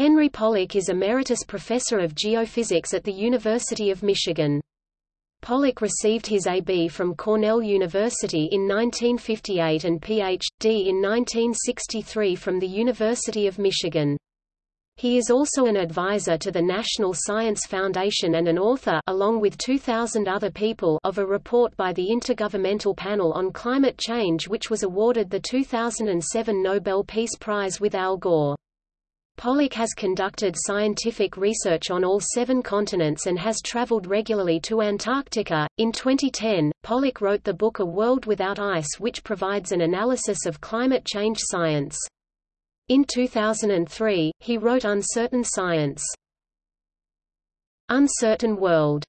Henry Pollack is Emeritus Professor of Geophysics at the University of Michigan. Pollack received his A.B. from Cornell University in 1958 and Ph.D. in 1963 from the University of Michigan. He is also an advisor to the National Science Foundation and an author along with 2,000 other people of a report by the Intergovernmental Panel on Climate Change which was awarded the 2007 Nobel Peace Prize with Al Gore. Pollack has conducted scientific research on all seven continents and has traveled regularly to Antarctica. In 2010, Pollack wrote the book A World Without Ice, which provides an analysis of climate change science. In 2003, he wrote Uncertain Science. Uncertain World